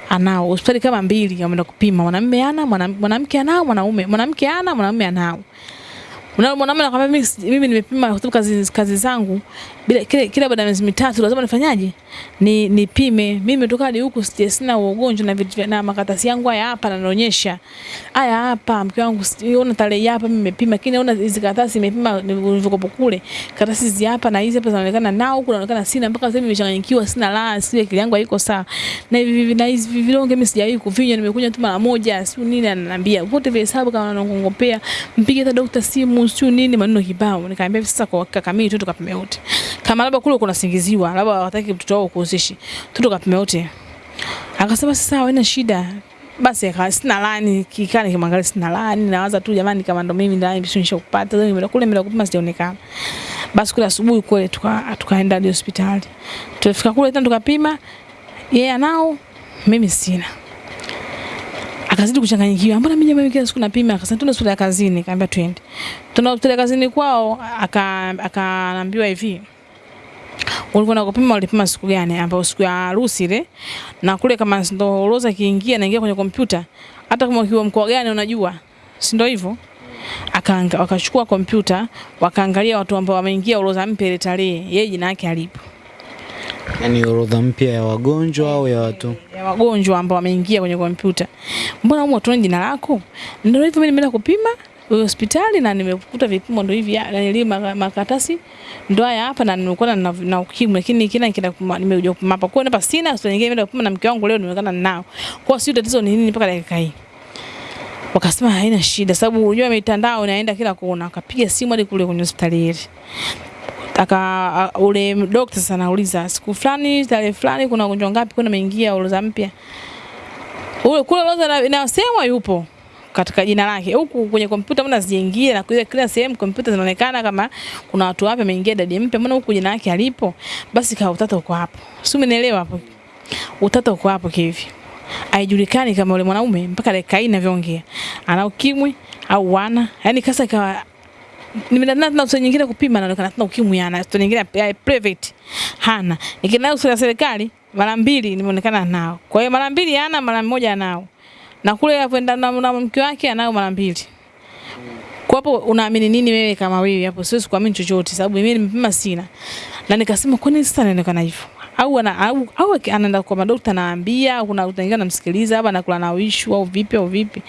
anao. Hospitali kama mbili wameenda kupima mwanamume ana mwanamke anao mwanaume mwanamke ana mwanaume anao. Unaona mwanamume anakwambia mimi mimi nimepima kwa kazi kazi zangu bila kile kile, baada ya miezi mitatu lazima nifanyaje? Ni nipime. Mimi nimetoka hadi huku sije, sina ugonjwa na vitu na makaratasi yangu haya hapa nanaonyesha. Haya hapa mke wangu unaona tarehe hapa mimi nimepima lakini unaona hizi karatasi nimepima nilivyokopo kule. Karatasi hizi hapa na hizi hapa zinaonekana nao huku naonekana sina mpaka sasa nimechanganyikiwa sina la sio akili yangu haiko sawa. Na hivi na hizi vilonge mimi sijawahi kuvinywa nimekunywa tu mara moja sio nini ananiambia. Wote vile hesabu kama nanongongopea mpige hata daktari simu sio nini maneno kibao. Nikamwambia sasa kwa hakika kamili tu tukapime wote. Kama labda kule kuna singiziwa labda hawataki mtoto wao kuhusishi. Tu kapima wote. Akasema sasa haina shida. Basi akawa sina lani kikani kimwangalia sina lani nawaza tu jamani kama ndo mimi ndani bisho kupata leo nimeenda kule nimeenda kupima sijaonekana. Basi kule asubuhi kule tuka tukaenda hadi hospitali. Tulifika kule tena tukapima yeye anao mimi sina. Akazidi kuchanganyikiwa. Mbona mimi jamani kila siku napima? Akasema tuna hospitali ya kazini, kaambia twende. Tuna hospitali ya kazini kwao akaambiwa aka hivi hivi. Ulivyoenda kupima ulipima siku gani? Ambapo siku ya harusi ile. Na kule kama ndo roza kiingia naingia kwenye kompyuta. Hata kama ukiwa mkoa gani unajua. Si ndio hivyo? Akaanga wakachukua kompyuta, wakaangalia watu ambao wameingia orodha mpya ile tarehe, yeye jina yake alipo. Yaani orodha mpya ya wagonjwa au ya watu? ya wagonjwa ambao wameingia kwenye kompyuta. Mbona humo tuone jina lako? Ndio hivyo mimi nimeenda kupima hospitali na nimekuta vipimo ndio hivi yani na nili maka- makaratasi ndio haya hapa na nimekuwa na, na ukimwi lakini kila nikienda kupima nimekuja kupima hapa. Kwa hapa sina hospitali nyingine nimeenda kupima na mke wangu leo nimekana nao. Kwa sio tatizo ni nini mpaka dakika hii. Wakasema haina shida sababu unajua mitandao inaenda kila kona. Akapiga simu hadi kule kwenye hospitali ile aka ule dokta sasa anauliza siku fulani tarehe fulani kuna ugonjwa ngapi kuna ameingia orodha mpya ule kule orodha ina- inasemwa yupo katika jina lake. Huku kwenye kompyuta mbona zijaingia na kuweka kila sehemu kompyuta zinaonekana kama kuna watu wapi wameingia dadi mpya mbona huku jina lake alipo basi kwa utata uko hapo. Si umenielewa hapo? Utata uko hapo kivi. Haijulikani kama yule mwanaume mpaka dakika hii ninavyoongea ana ukimwi au wana? Yani kasa ikawa nimeenda na hospitali nyingine kupima naonekana tuna ukimwi ana hospitali nyingine ya private hana. Nikienda hospitali ya serikali mara mbili nimeonekana nao. Kwa hiyo mara mbili hana mara moja anao na kule akwenda na, na mke wake anayo mara mbili. Kwa hapo unaamini nini wewe kama wewe hapo? Siwezi kuamini chochote sababu mimi nimepima sina. Na nikasema kwa nini sasa naonekana hivyo? Au ana au, au anaenda kwa madokta naambia kuna utaingia namsikiliza hapa nakula na wishu au vipi au vipi.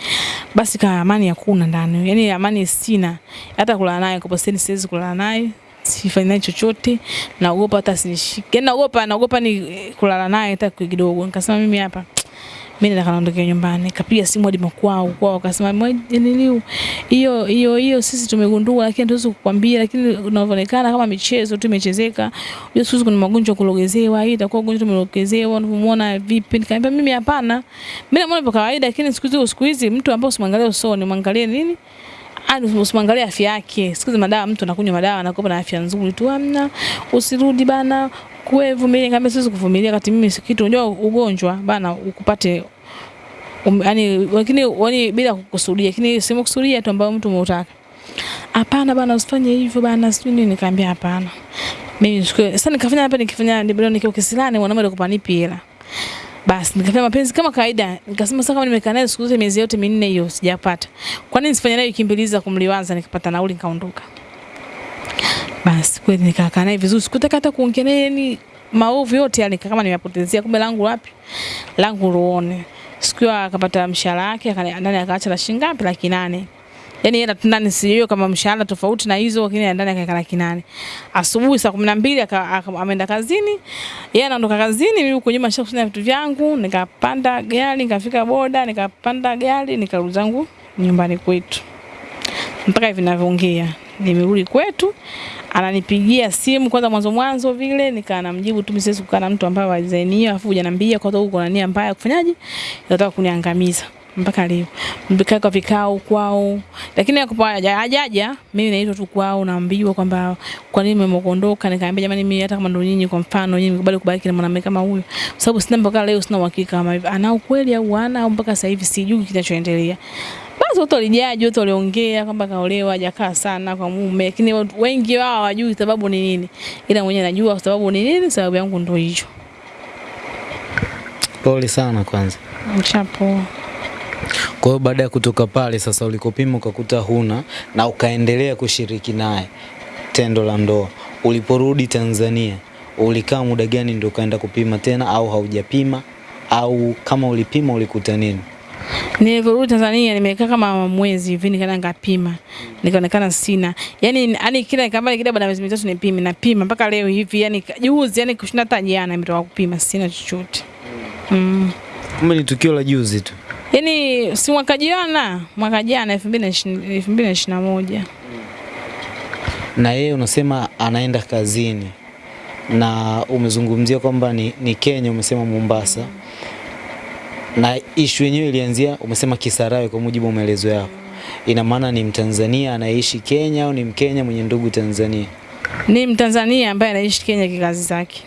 Basi kama amani hakuna ndani. Yani amani sina. Hata kula naye kwa sababu siwezi kula naye. Sifanyi naye chochote. Naogopa hata sinishike yani naogopa naogopa ni kulala naye hata kidogo. Nikasema mimi hapa mimi nataka naondoke nyumbani kapiga simu hadi makwao kwao wakasema "Mwe- nini hiyo hiyo hiyo sisi tumegundua lakini hatuwezi kukwambia lakini unavyoonekana kama michezo tu imechezeka hiyo siku kuna magonjwa kulogezewa hii itakuwa gonjwa tumelogezewa, unavyomwona vipi nikamwambia mimi hapana mimi namuona kwa kawaida lakini siku hizi siku hizi mtu ambaye usimwangalie usoni mwangalie nini Ani usimwangalie afya yake. Siku hizi madawa mtu anakunywa madawa anakuwa na afya nzuri tu. Amna usirudi bana. Kuwe vumilia kama siwezi kuvumilia kati mimi kitu unajua ugonjwa bana ukupate um, yani lakini yani bila kukusudia lakini sema kusudia tu ambayo mtu umeutaka. Hapana bana usifanye hivyo bana sijui nini nikamwambia hapana. Mimi nichukue sasa nikafanya hapa nikifanya ndio nikiwa kisilani mwanamume alikuwa nipi hela. Basi nikafanya mapenzi kama kawaida. Nikasema sasa kama nimekaa naye siku zote miezi yote minne hiyo sijapata. Kwa nini sifanye naye kimbiliza kumliwaza nikapata nauli nikaondoka. Basi kweli nikakaa naye vizuri. Sikutaka hata kuongea naye yani maovu yote yani, kama nimepotezea kumbe langu wapi? Langu ruone. Siku akapata mshahara wake ndani akaacha la shilingi ngapi? Laki nane. Yaani yeye ndani sijui kama mshahara tofauti na hizo lakini ndani akaweka laki nane. Asubuhi saa 12 na mbili ameenda kazini. Yeye anaondoka kazini, mimi huko nyuma nishakusanya vitu vyangu, nikapanda gari, nikafika boda, nikapanda gari, nikarudi zangu nyumbani kwetu mpaka hivi ninavyoongea nimerudi kwetu, ananipigia simu kwanza, mwanzo mwanzo vile nikaa namjibu tu, msisi kukaa na mtu ambaye wa hiyo, afu hujaniambia kwa sababu kuna nia mbaya kufanyaje, unataka kuniangamiza mpaka leo mbika kwa vikao kwao, lakini hajaja, mimi naitwa tu kwao, naambiwa kwamba kwa nini mmeondoka. Nikaambia jamani, mimi hata kama ndo nyinyi, kwa mfano nyinyi mkubali kubaki na mwanamke kama huyo, kwa sababu sina mpaka leo, sina uhakika kama ana ukweli au hana, au mpaka sasa hivi sijui kinachoendelea. Basi watu walijaji, watu waliongea kwamba kaolewa, hajakaa sana kwa mume, lakini wengi wao hawajui sababu ni nini, ila mwenyewe najua sababu ni nini. Sababu yangu ndio hiyo. Pole sana kwanza. Mchapo Kwa hiyo baada ya kutoka pale sasa, ulikopima ukakuta huna na ukaendelea kushiriki naye tendo la ndoa, uliporudi Tanzania ulikaa muda gani ndio ukaenda kupima tena, au haujapima? Au kama ulipima ulikuta nini? Nilivyorudi Tanzania nimekaa kama mwezi hivi, nikaenda nikapima, nikaonekana sina. Yaani yani kila kama kila baada ya miezi mitatu nipime, napima mpaka leo hivi, yani juzi, yani kushinda hata jana nimetoka kupima, sina chochote. Mm. Kumbe ni tukio la juzi tu. Yaani si mwaka jana, mwaka jana 2020 2021. Na yeye unasema anaenda kazini na umezungumzia kwamba ni, ni Kenya, umesema Mombasa na ishu yenyewe ilianzia umesema Kisarawe, kwa mujibu wa maelezo yako. Ina maana ni Mtanzania anayeishi Kenya au ni Mkenya mwenye ndugu Tanzania? Ni Mtanzania ambaye anaishi Kenya kikazi zake.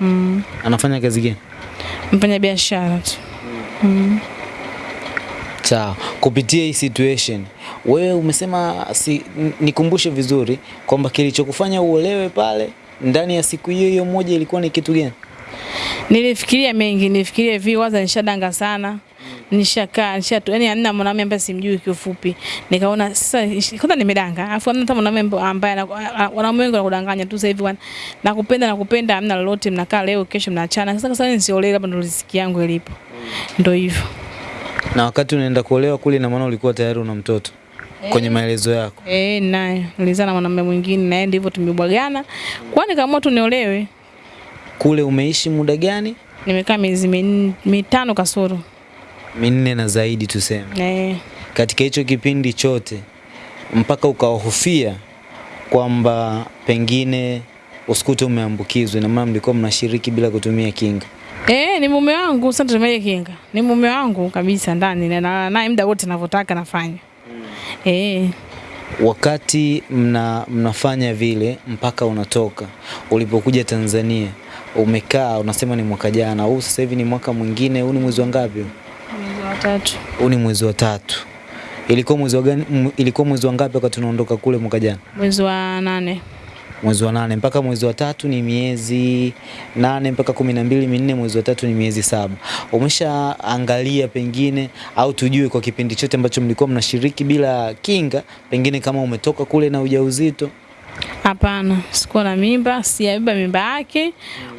Mm. Anafanya kazi gani? Mfanya biashara tu. Mm. Sawa, kupitia hii situation wewe umesema si, nikumbushe vizuri kwamba kilichokufanya uolewe pale ndani ya siku hiyo hiyo moja ilikuwa ni kitu gani? Nilifikiria mengi, nilifikiria hivi waza nishadanga sana. Nishakaa, nisha yani hamna mwanamume ambaye simjui kiufupi. Nikaona sasa kwanza nimedanga. Alafu hamna hata mwanamume ambaye wanaume wengi wanakudanganya tu sasa hivi wana- nakupenda nakupenda hamna lolote mnakaa leo kesho mnaachana. Sasa sasa nisiolewe labda ndo riziki yangu ilipo. Ndio hivyo. Na wakati unaenda kuolewa kule, na maana ulikuwa tayari una mtoto kwenye maelezo yako. Eh, naye nilizaa na mwanamume mwingine naye ndivyo tumebwagana. Kwani kama tu niolewe. Kule umeishi muda gani? Nimekaa miezi mitano kasoro. Minne na zaidi tuseme. Eh. Katika hicho kipindi chote mpaka ukawahofia kwamba pengine usikute umeambukizwa, na maana mlikuwa mnashiriki bila kutumia kinga. Eh, ni mume wangu sasa tumeye kinga. Ni mume wangu kabisa ndani na na- naye muda wote ninavyotaka nafanya. Eh, Wakati mna, mnafanya vile mpaka unatoka, ulipokuja Tanzania umekaa, unasema ni mwaka jana, huu sasa hivi ni mwaka mwingine, huu ni mwezi wa ngapi? mwezi wa tatu. Huu ni mwezi wa tatu. Ilikuwa mwezi wa gani? Ilikuwa mwezi wa ngapi wakati tunaondoka kule mwaka jana? Mwezi wa nane. Mwezi wa nane mpaka mwezi wa tatu ni miezi nane mpaka kumi na mbili minne, mwezi wa tatu ni miezi saba. Umeshaangalia pengine au tujue kwa kipindi chote ambacho mlikuwa mnashiriki bila kinga, pengine kama umetoka kule na ujauzito Hapana, sikuwa na mimba, sijabeba mimba yake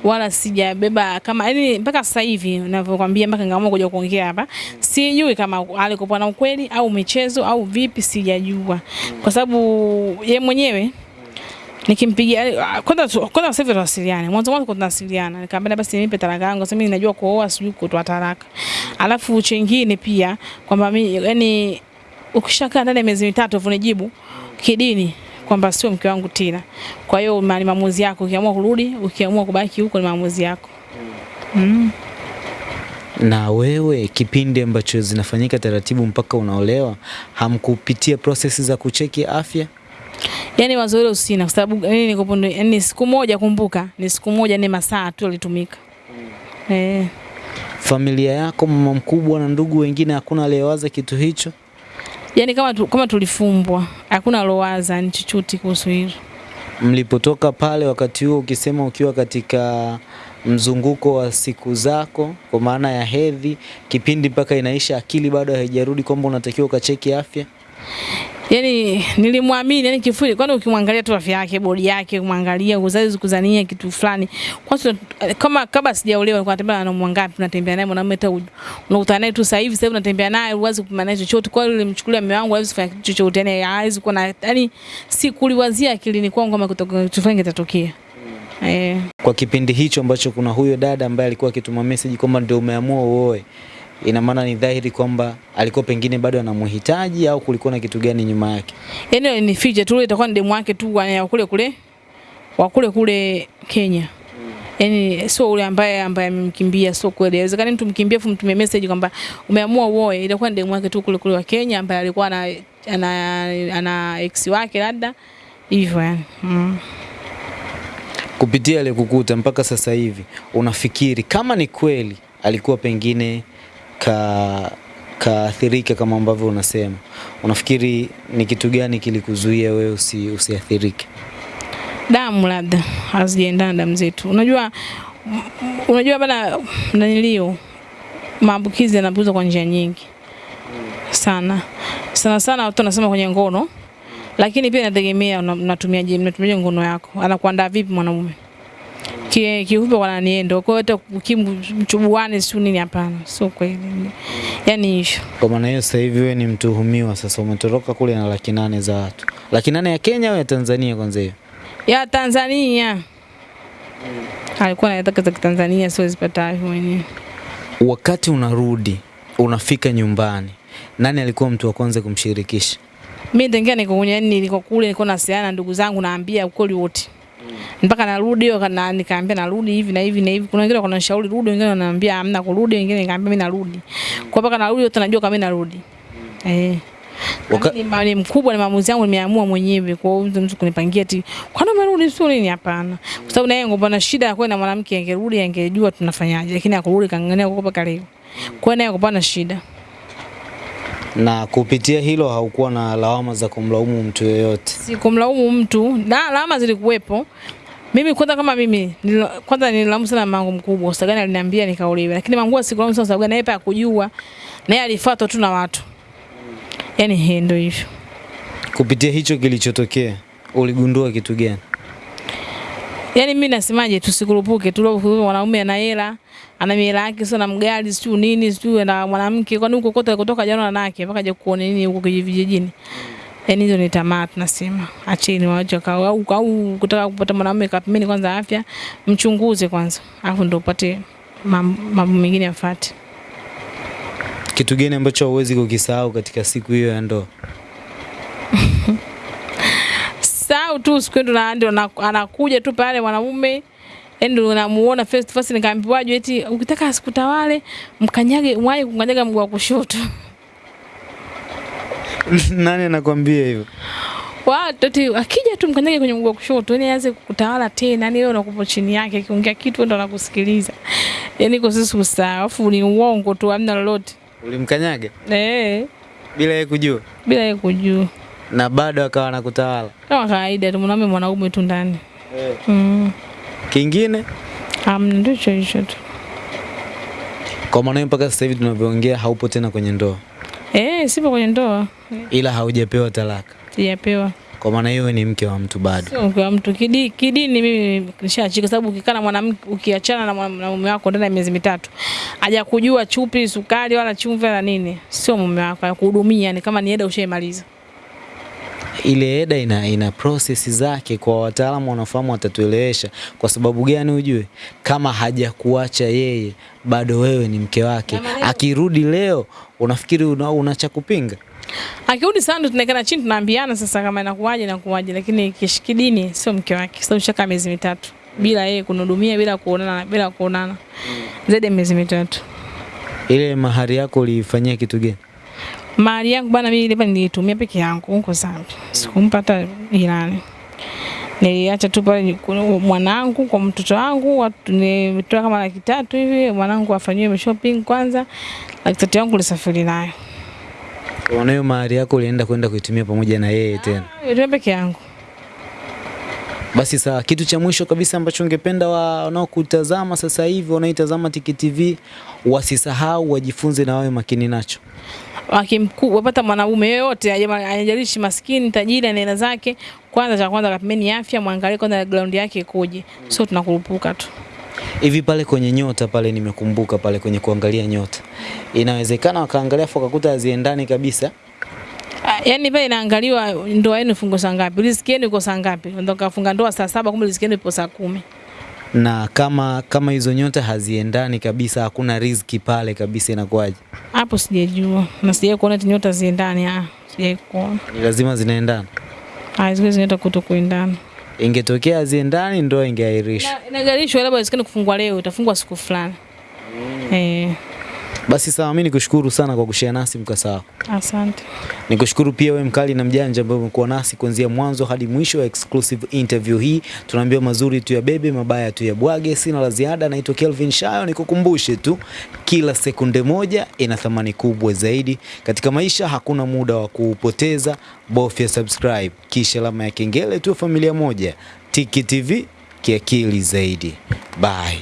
wala sijabeba kama yani mpaka sasa hivi ninavyokuambia mpaka ngaamua kuja kuongea hapa. Sijui kama alikuwa na ukweli au michezo au vipi sijajua. Kwa sababu ye mwenyewe nikimpigia kwanza kwanza sasa hivi tunawasiliana. Mwanzo mwanzo tunawasiliana. Nikamwambia basi nipe talaka yangu. Sasa mimi najua kuoa sijui kutoa talaka. Alafu chengine pia kwamba mimi yani ukishakaa ndani ya miezi mitatu unijibu kidini kwamba sio mke wangu tena. Kwa hiyo ni maamuzi yako. Ukiamua kurudi, ukiamua kubaki huko ni maamuzi yako. Mm. na wewe, kipindi ambacho zinafanyika taratibu mpaka unaolewa, hamkupitia prosesi za kucheki afya? Yaani wazo hilo sina kwa sababu yani niko pondo, yani siku moja kumbuka, ni siku moja ni masaa tu yalitumika. Eh. Familia yako, mama mkubwa na ndugu wengine, hakuna aliyewaza kitu hicho? Yaani kama tu, kama tulifumbwa, hakuna lowaza ni chochote kuhusu hilo. Mlipotoka pale, wakati huo ukisema ukiwa katika mzunguko wa siku zako, kwa maana ya hedhi, kipindi mpaka inaisha, akili bado haijarudi kwamba unatakiwa ukacheki afya? Yaani nilimwamini, yani kifuli, kwani ukimwangalia tu afya yake, bodi yake, kumwangalia uzazi kuzania kitu fulani. Kwanza kama kabla sijaolewa nilikuwa natembea na mwangapi, unatembea naye mwanamume hata unakutana naye tu sasa hivi, sasa unatembea naye, huwezi kupima naye chochote. Kwa hiyo nilimchukulia mume wangu, hawezi kufanya kitu chochote, yani hawezi kuwa na yani sikuliwazia akilini kwangu kama kutoka fulani kitatokea. Eh. Kwa kipindi hicho ambacho kuna huyo dada ambaye alikuwa akituma message kwamba ndio umeamua uoe, ina maana ni dhahiri kwamba alikuwa pengine bado anamhitaji au kulikuwa na kitu gani nyuma yake? Yaani ni fiche tu, itakuwa ni demu wake tu wa kule kule wa kule kule Kenya. Yaani sio ule ambaye ambaye amemkimbia, sio kweli. Inawezekana mtu mkimbia afu mtume message kwamba umeamua uoe, itakuwa ni demu wake tu kule kule wa Kenya ambaye alikuwa ana ana, ana ex wake labda hivyo yani. Mm. Kupitia ile kukuta mpaka sasa hivi, unafikiri kama ni kweli alikuwa pengine ka kaathirika kama ambavyo unasema, unafikiri ni kitu gani kilikuzuia wewe usi, usiathirike? damu labda hazijaendana damu zetu. Unajua unajua bana nanilio maambukizi yanapuzwa kwa njia nyingi. Sana. Sana sana, watu wanasema kwenye ngono, lakini pia inategemea una- unatumiaje mnatumiaje ngono yako, anakuandaa vipi mwanaume? Ki- kiupe kwa naniendo kwa hiyo kimchubuane si nini, hapana, sio kweli. Yani hivyo Kwa maana hiyo sasa hivi wewe ni mtuhumiwa sasa, umetoroka kule na laki nane za watu. Laki nane ya Kenya au ya Tanzania kwanza hiyo? ya Tanzania alikuwa anataka za Tanzania, mwenyewe. Wakati unarudi unafika nyumbani, nani alikuwa mtu wa kwanza kumshirikisha? Mimi tangia niko kwenye yani niko kule nilikuwa nasiana na ndugu zangu naambia ukweli wote. Mpaka narudi kana nikaambia narudi hivi na hivi na hivi. Kuna wengine wananishauri rudi, wengine wananiambia hamna kurudi, wengine nikaambia mimi narudi. Kwa mpaka narudi wote najua kama mimi narudi. Eh. Waka- Waka... Ni, mali mkubwa ni maamuzi yangu nimeamua mwenyewe. Kwa hiyo mtu kunipangia ati nini umerudi sio nini hapana. Kwa sababu naye ngomba na shida ya kwenda mwanamke angerudi angejua tunafanyaje lakini akurudi kangania kukopa kale. Kwa nini naye ngomba na shida. Na kupitia hilo haukuwa na lawama za kumlaumu mtu yoyote. Si kumlaumu mtu na lawama zilikuwepo. Mimi kwanza kama mimi nilo- kwanza nililaumu sana mangu mkubwa, sababu gani aliniambia nikaolewe, lakini mangu sikulaumu sana sababu naye hakujua na yeye alifuatwa tu na watu. Yaani ndio hivyo. Kupitia hicho kilichotokea, uligundua kitu gani? Yaani mimi nasemaje, tusikurupuke tu, mwanaume ana hela, ana hela yake, sio na mgari, sio nini, sio na mwanamke, kwani huko kote kutoka jana na nake mpaka aje kuone nini huko kijijini. Yaani hizo ni tamaa tunasema. Acheni waache kwa au au kutaka kupata mwanaume kapimeni kwanza afya, mchunguze kwanza. Alafu ndio upate mambo mengine yafuate. Kitu gani ambacho huwezi kukisahau katika siku hiyo ya ndoa? Sau tu siku ndo na anakuja tu pale mwanaume ndo namuona face to face, nikaambiwaje eti ukitaka asikutawale mkanyage, mwaje kukanyaga mguu wa kushoto. Nani anakwambia hivyo? Watu eti akija tu mkanyage kwenye mguu wa kushoto, yani aanze kukutawala tena, yani wewe unakupo chini yake, akiongea kitu ndo anakusikiliza. Yani kwa sisi usahau, afu ni uongo tu, hamna lolote. Ulimkanyaga Eh, bila yeye kujua, bila yeye kujua. Na bado akawa anakutawala. Kama kawaida tu mwanaume mwanaume tu ndani. Mm. Kingine amna, ndio hicho hicho tu. kwa maana mpaka sasa hivi tunavyoongea haupo tena kwenye ndoa, Eh, sipo kwenye ndoa. ila haujapewa talaka. Sijapewa. Kwa maana hiyo ni mke wa mtu bado. Sio mke wa mtu kidi, kidini mimi nishaachika sababu ukikaa na mwanamke ukiachana na mume wako ndani ya miezi mitatu hajakujua chupi, sukari wala chumvi wala nini, sio mume wako akuhudumia, ni kama ni eda ushaimaliza. Ile eda ina, ina process zake, kwa wataalamu wanafahamu watatuelewesha. Kwa sababu gani? Ujue kama hajakuacha yeye, bado wewe ni mke wake. Akirudi leo, unafikiri una, una cha kupinga? Akirudi sana tunaikana chini tunaambiana sasa kama inakuwaje inakuwaje, lakini kishikidini sio mke wake. sababu shaka miezi mitatu bila yeye kunihudumia, bila kuonana, bila kuonana zaidi ya miezi mitatu. Ile mahari yako uliifanyia kitu gani? Mali yangu bana, mimi ile nilitumia peke yangu huko Zambia, sikumpata jirani. Niliacha tu pale mwanangu kwa mtoto wangu, nimetoa kama laki tatu hivi, mwanangu afanyiwe shopping kwanza, laki tatu yangu nilisafiri nayo. Maana hiyo mahari yako ulienda kwenda kuitumia pamoja na yeye tena. Nilitumia peke yangu. Basi sawa, kitu cha mwisho kabisa ambacho ungependa wa- wanaokutazama sasa hivi wanaoitazama Tiki TV wasisahau, wajifunze na wawe makini nacho. Wapata mwanaume yoyote ajalishi maskini tajiri anaenda zake, kwanza cha kwanza kapimeni afya, mwangalie kwanza ground yake ikoje, sio tunakurupuka tu. Hivi pale kwenye nyota pale, nimekumbuka pale kwenye kuangalia nyota, inawezekana wakaangalia afu wakakuta haziendani kabisa. yani Yaani pale inaangaliwa ndoa yenu fungo saa ngapi, riziki yenu iko saa ngapi. Ndio kafunga ndoa saa saba, kumbe riziki yenu ipo saa kumi. Na kama kama hizo nyota haziendani kabisa, hakuna riziki pale kabisa, inakuwaje? Hapo sijajua na sijai kuona eti nyota ziendani. Ah, sijai kuona. Ni lazima zinaendana. Ah, zile nyota kuto kuendana. Ingetokea haziendani, ndoa ingeahirishwa. Inaahirishwa, labda isikane kufungwa leo, itafungwa siku fulani. Mm. Eh, Basi sawa, mimi nikushukuru sana kwa kushare nasi mkasa wako. asante. Nikushukuru pia wewe mkali na mjanja ambaye umekuwa nasi kuanzia mwanzo hadi mwisho wa exclusive interview hii. Tunaambiwa mazuri tu ya bebe, mabaya tu ya bwage. Sina la ziada, naitwa Kelvin Shayo. Nikukumbushe tu, kila sekunde moja ina thamani kubwa zaidi katika maisha. Hakuna muda wa kuupoteza, bofya subscribe kisha alama ya kengele tu, familia moja. Tiki TV kiakili zaidi. Bye.